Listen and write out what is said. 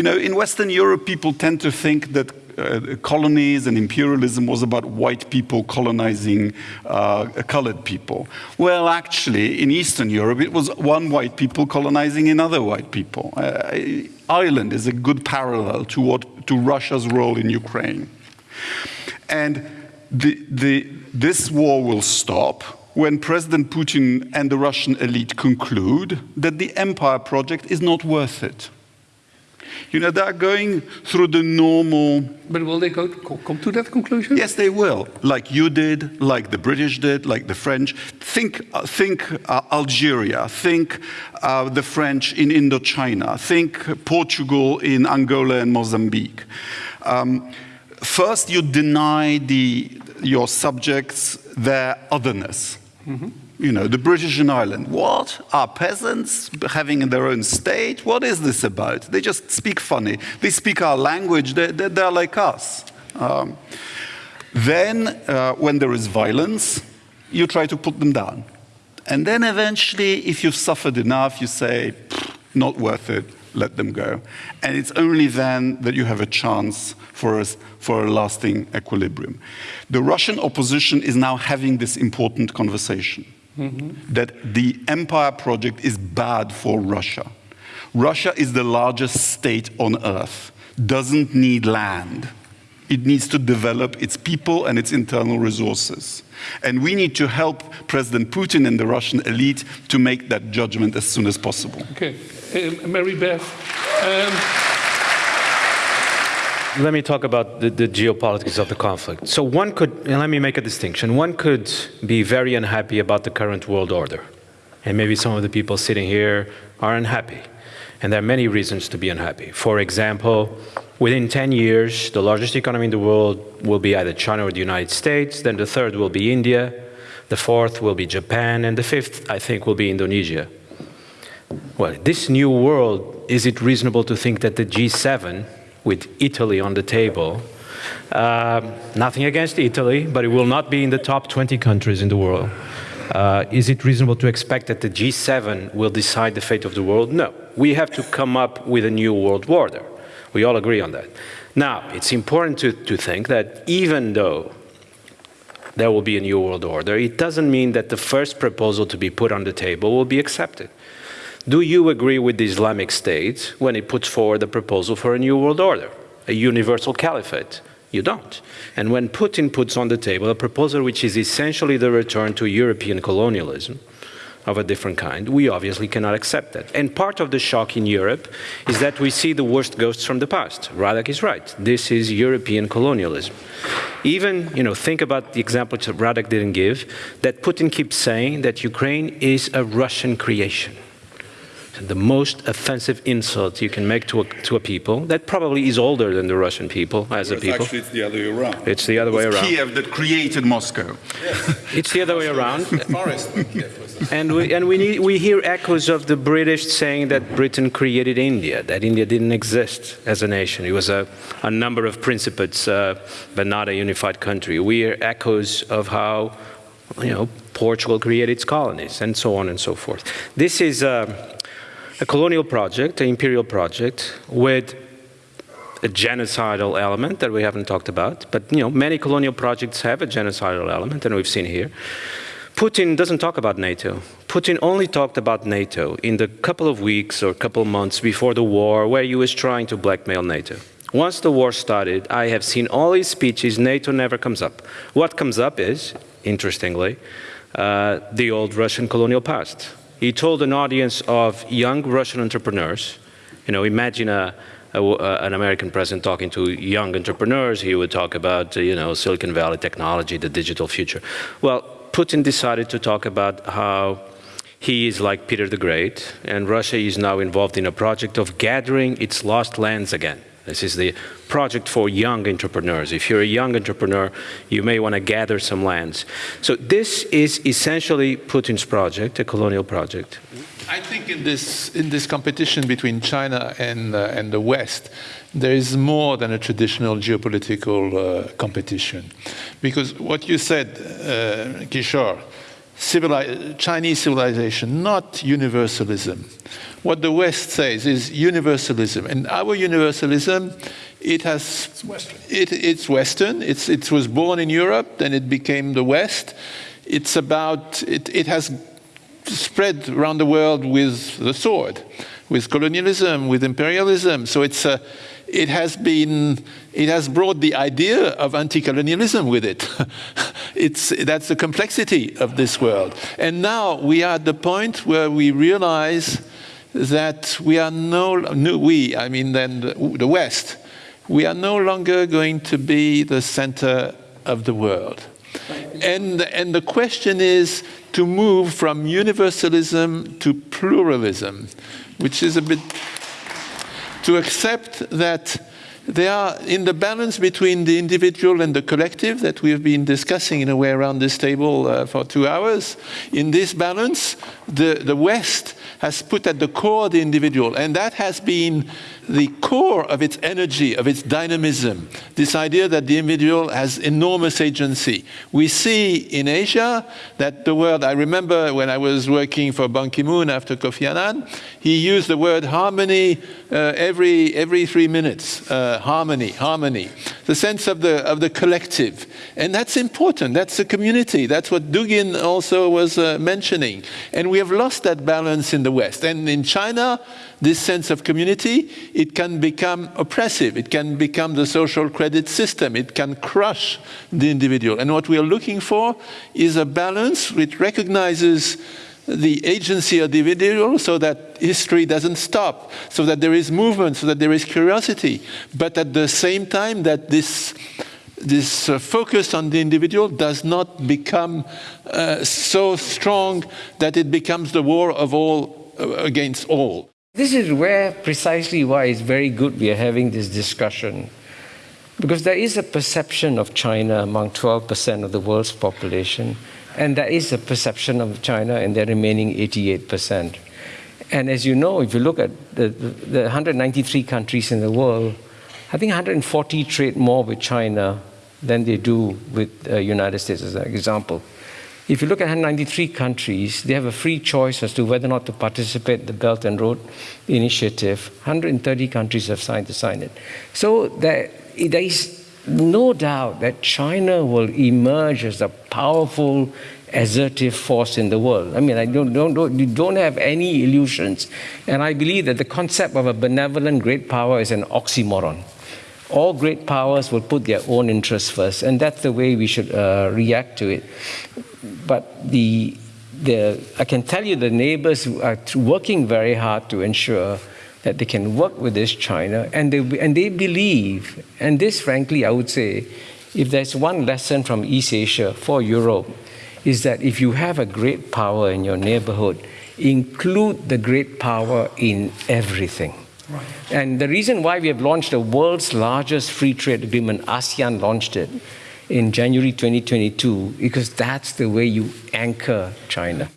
You know, in Western Europe, people tend to think that uh, colonies and imperialism was about white people colonizing uh, colored people. Well, actually, in Eastern Europe, it was one white people colonizing another white people. Uh, Ireland is a good parallel to, what, to Russia's role in Ukraine. And the, the, this war will stop when President Putin and the Russian elite conclude that the empire project is not worth it. You know, they're going through the normal. But will they go, come to that conclusion? Yes, they will. Like you did, like the British did, like the French. Think, uh, think uh, Algeria. Think uh, the French in Indochina. Think Portugal in Angola and Mozambique. Um, first, you deny the, your subjects their otherness. Mm -hmm you know, the British in Ireland. What? Are peasants having their own state? What is this about? They just speak funny. They speak our language. They're, they're like us. Um, then, uh, when there is violence, you try to put them down. And then eventually, if you've suffered enough, you say, not worth it, let them go. And it's only then that you have a chance for a, for a lasting equilibrium. The Russian opposition is now having this important conversation mm -hmm. that the empire project is bad for Russia. Russia is the largest state on earth, doesn't need land. It needs to develop its people and its internal resources. And we need to help President Putin and the Russian elite to make that judgment as soon as possible. Okay. Uh, Mary Beth. Um let me talk about the, the, geopolitics of the conflict. So one could, let me make a distinction, one could be very unhappy about the current world order. And maybe some of the people sitting here are unhappy. And there are many reasons to be unhappy. For example, within 10 years, the largest economy in the world will be either China or the United States, then the third will be India, the fourth will be Japan, and the fifth, I think, will be Indonesia. Well, this new world, is it reasonable to think that the G7 with Italy on the table. Uh, nothing against Italy, but it will not be in the top 20 countries in the world. Uh, is it reasonable to expect that the G7 will decide the fate of the world? No. We have to come up with a new world order. We all agree on that. Now, it's important to, to think that even though there will be a new world order, it doesn't mean that the first proposal to be put on the table will be accepted. Do you agree with the Islamic State when it puts forward a proposal for a new world order, a universal caliphate? You don't. And when Putin puts on the table a proposal which is essentially the return to European colonialism, of a different kind, we obviously cannot accept that. And part of the shock in Europe is that we see the worst ghosts from the past. Radek is right. This is European colonialism. Even, you know, think about the example Radek didn't give, that Putin keeps saying that Ukraine is a Russian creation the most offensive insult you can make to a, to a people that probably is older than the Russian people as well, a people. Actually, it's the other way around. It's the other it way around. Kiev that created Moscow. Yes. it's the other way around. and we, and we, need, we hear echoes of the British saying that Britain created India, that India didn't exist as a nation. It was a, a number of principates, uh, but not a unified country. We hear echoes of how you know, Portugal created its colonies, and so on and so forth. This is uh, a colonial project, an imperial project, with a genocidal element that we haven't talked about, but you know, many colonial projects have a genocidal element, and we've seen here. Putin doesn't talk about NATO. Putin only talked about NATO in the couple of weeks or couple of months before the war where he was trying to blackmail NATO. Once the war started, I have seen all his speeches, NATO never comes up. What comes up is, interestingly, uh, the old Russian colonial past. He told an audience of young Russian entrepreneurs, you know, imagine a, a, an American president talking to young entrepreneurs, he would talk about, you know, Silicon Valley technology, the digital future. Well, Putin decided to talk about how he is like Peter the Great, and Russia is now involved in a project of gathering its lost lands again. This is the project for young entrepreneurs. If you're a young entrepreneur, you may want to gather some lands. So this is essentially Putin's project, a colonial project. I think in this, in this competition between China and, uh, and the West, there is more than a traditional geopolitical uh, competition. Because what you said, uh, Kishore, Civili Chinese civilization, not universalism, what the West says is universalism. And our universalism, it has It's Western. it, it's Western. It's, it was born in Europe, then it became the West. It's about, it, it has spread around the world with the sword, with colonialism, with imperialism. So it's a, it has been, it has brought the idea of anti-colonialism with it. it's, that's the complexity of this world. And now we are at the point where we realize that we are no, no we, I mean then the, the West, we are no longer going to be the center of the world. And, and the question is to move from universalism to pluralism, which is a bit to accept that they are in the balance between the individual and the collective that we have been discussing in a way around this table uh, for two hours. In this balance, the, the West has put at the core the individual, and that has been the core of its energy, of its dynamism, this idea that the individual has enormous agency. We see in Asia that the word, I remember when I was working for Ban Ki-moon after Kofi Annan, he used the word harmony uh, every, every three minutes. Uh, harmony, harmony. The sense of the, of the collective. And that's important, that's a community. That's what Dugin also was uh, mentioning. And we have lost that balance in the West. And in China, this sense of community, it can become oppressive. It can become the social credit system. It can crush the individual. And what we are looking for is a balance which recognizes the agency of the individual so that history doesn't stop, so that there is movement, so that there is curiosity, but at the same time that this this uh, focus on the individual does not become uh, so strong that it becomes the war of all uh, against all. This is where precisely why it's very good we are having this discussion. Because there is a perception of China among 12% of the world's population, and there is a perception of China in the remaining 88%. And as you know, if you look at the, the 193 countries in the world, I think 140 trade more with China than they do with the uh, United States, as an example. If you look at 193 countries, they have a free choice as to whether or not to participate in the Belt and Road Initiative. 130 countries have signed to sign it. So there, there is no doubt that China will emerge as a powerful, assertive force in the world. I mean, I don't, don't, don't, you don't have any illusions. And I believe that the concept of a benevolent great power is an oxymoron. All great powers will put their own interests first, and that's the way we should uh, react to it. But the, the, I can tell you the neighbors are working very hard to ensure that they can work with this China, and they, and they believe, and this frankly I would say, if there's one lesson from East Asia for Europe, is that if you have a great power in your neighborhood, include the great power in everything. Right. And the reason why we have launched the world's largest free trade agreement, ASEAN launched it in January 2022, because that's the way you anchor China.